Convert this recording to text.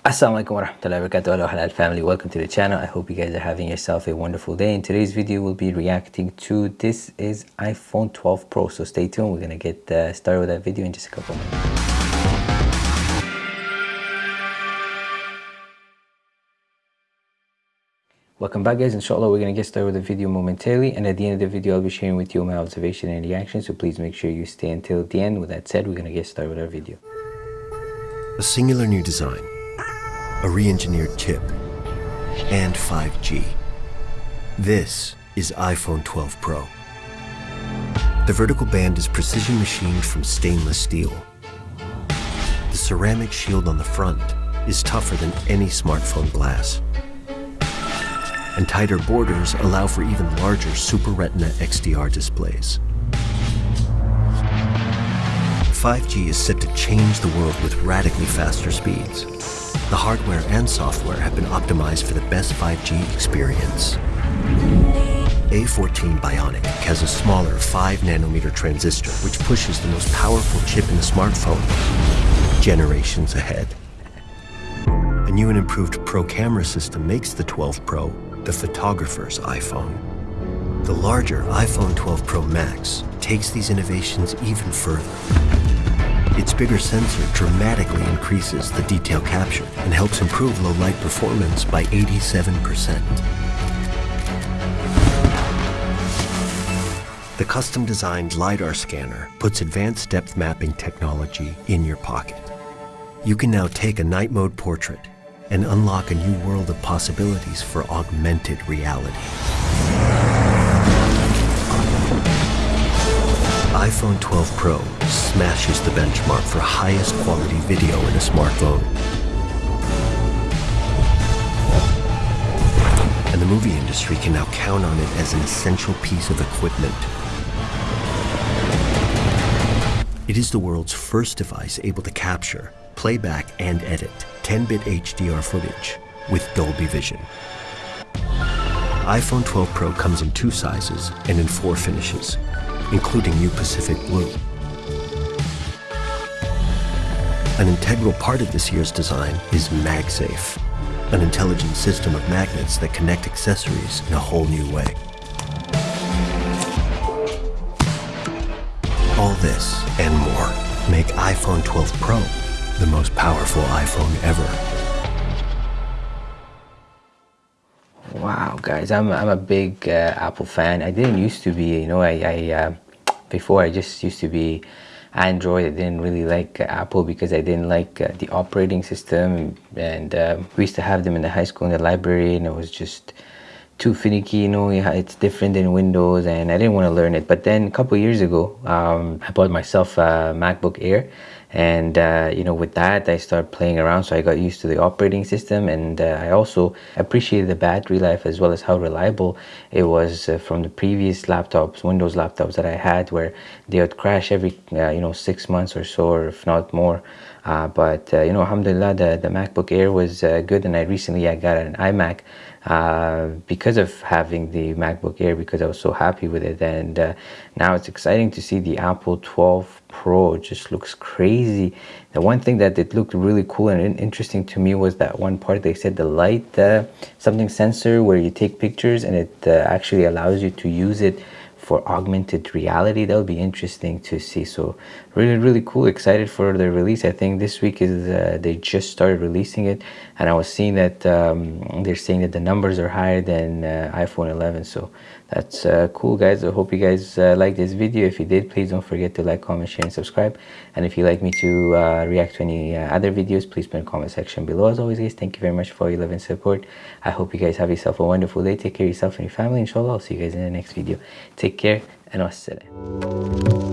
Assalamualaikum warahmatullahi wabarakatuh. Hello halal family. Welcome to the channel. I hope you guys are having yourself a wonderful day. In today's video we'll be reacting to this is iPhone 12 Pro. So stay tuned. We're gonna get uh, started with that video in just a couple minutes. Welcome back guys, inshallah we're going to get started with the video momentarily. And at the end of the video I'll be sharing with you my observation and reaction so please make sure you stay until the end. With that said, we're going to get started with our video. A singular new design, a re-engineered chip, and 5G. This is iPhone 12 Pro. The vertical band is precision machined from stainless steel. The ceramic shield on the front is tougher than any smartphone glass and tighter borders allow for even larger Super Retina XDR displays. 5G is set to change the world with radically faster speeds. The hardware and software have been optimized for the best 5G experience. A14 Bionic has a smaller 5 nanometer transistor which pushes the most powerful chip in the smartphone generations ahead. A new and improved Pro camera system makes the 12 Pro the photographer's iPhone. The larger iPhone 12 Pro Max takes these innovations even further. Its bigger sensor dramatically increases the detail capture and helps improve low light performance by 87%. The custom-designed LiDAR scanner puts advanced depth mapping technology in your pocket. You can now take a night mode portrait and unlock a new world of possibilities for augmented reality. iPhone 12 Pro smashes the benchmark for highest quality video in a smartphone. And the movie industry can now count on it as an essential piece of equipment. It is the world's first device able to capture, playback, and edit 10-bit HDR footage with Dolby Vision. iPhone 12 Pro comes in two sizes and in four finishes, including New Pacific Blue. An integral part of this year's design is MagSafe, an intelligent system of magnets that connect accessories in a whole new way. All this and more make iPhone 12 Pro the most powerful iPhone ever. Wow, guys, I'm, I'm a big uh, Apple fan. I didn't used to be, you know, I, I uh, before I just used to be Android. I didn't really like uh, Apple because I didn't like uh, the operating system. And um, we used to have them in the high school in the library, and it was just too finicky. You know, it's different than Windows, and I didn't want to learn it. But then a couple years ago, um, I bought myself a MacBook Air and uh, you know with that I started playing around so I got used to the operating system. And uh, I also appreciated the battery life as well as how reliable it was uh, from the previous laptops Windows laptops that I had where they would crash every uh, you know six months or so or if not more. Uh, but uh, you know alhamdulillah the, the MacBook Air was good. And I recently I got an iMac uh, because of having the MacBook Air because I was so happy with it and uh, now it's exciting to see the Apple 12 Pro it just looks crazy. The one thing that it looked really cool and interesting to me was that one part they said the light uh, something sensor where you take pictures and it uh, actually allows you to use it for augmented reality that would be interesting to see. So really really cool. Excited for the release. I think this week is uh, they just started releasing it and i was seeing that um, they're saying that the numbers are higher than uh, iphone 11 so that's uh, cool guys. I hope you guys uh, like this video. If you did please don't forget to like comment share and subscribe. And if you'd like me to uh, react to any uh, other videos please put in the comment section below. As always guys thank you very much for your love and support. I hope you guys have yourself a wonderful day. Take care of yourself and your family. Inshallah i'll see you guys in the next video. Take care and wassalam